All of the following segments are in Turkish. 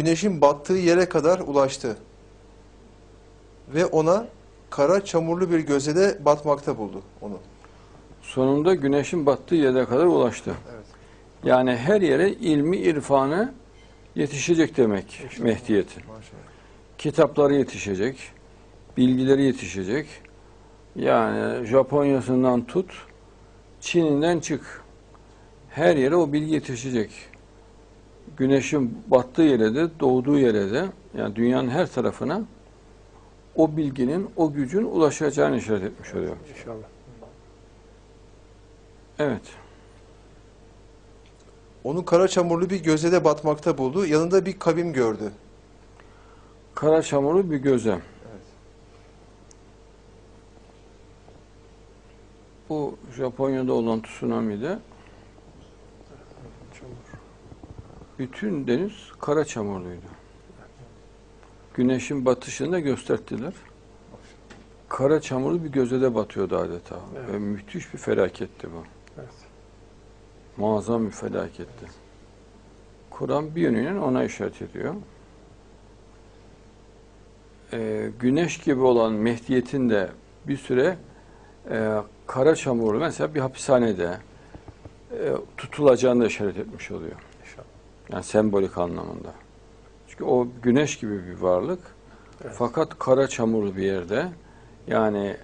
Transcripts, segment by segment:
güneşin battığı yere kadar ulaştı. Ve ona kara çamurlu bir gözede batmakta buldu onu. Sonunda güneşin battığı yere kadar ulaştı. Evet. Yani her yere ilmi irfanı yetişecek demek Mehdiyet'in. Maşallah. Kitapları yetişecek, bilgileri yetişecek. Yani Japonya'sından tut, Çin'inden çık. Her yere o bilgi yetişecek. Güneşin battığı yere de, doğduğu yere de, yani dünyanın her tarafına o bilginin, o gücün ulaşacağını işaret etmiş oluyor. İnşallah. Evet. Onu kara çamurlu bir gözede batmakta buldu. Yanında bir kavim gördü. Kara çamurlu bir göze. Evet. Bu Japonya'da olan tsunami'de bütün deniz kara çamurluydu. Güneşin batışını da gösterdiler. Kara çamurlu bir gözede batıyordu adeta. Evet. Ve müthiş bir felaketti bu. Evet. Muazzam bir felaketti. Kur'an bir yönüyle ona işaret ediyor. Ee, güneş gibi olan Mehdiyet'in de bir süre e, kara çamurlu mesela bir hapishanede e, tutulacağını da işaret etmiş oluyor. İnşallah. Yani sembolik anlamında. Çünkü o güneş gibi bir varlık. Evet. Fakat kara çamurlu bir yerde yani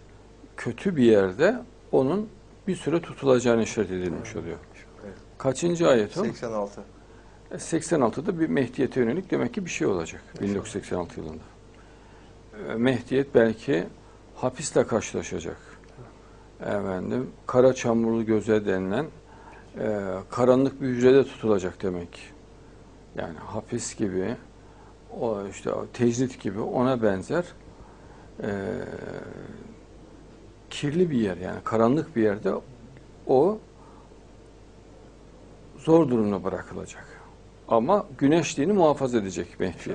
kötü bir yerde onun bir süre tutulacağını işaret edilmiş oluyor. Evet. Kaçıncı ayet o? 86. 86'da bir Mehdiyet'e yönelik demek ki bir şey olacak 1986 yılında. Ee, Mehdiyet belki hapisle karşılaşacak. Efendim, kara çamurlu göze denilen e, karanlık bir hücrede tutulacak demek. Yani hapis gibi, o işte tecrit gibi ona benzer e, kirli bir yer yani karanlık bir yerde o zor durumda bırakılacak. Ama güneşliğini muhafaza edecek Mehdiyet.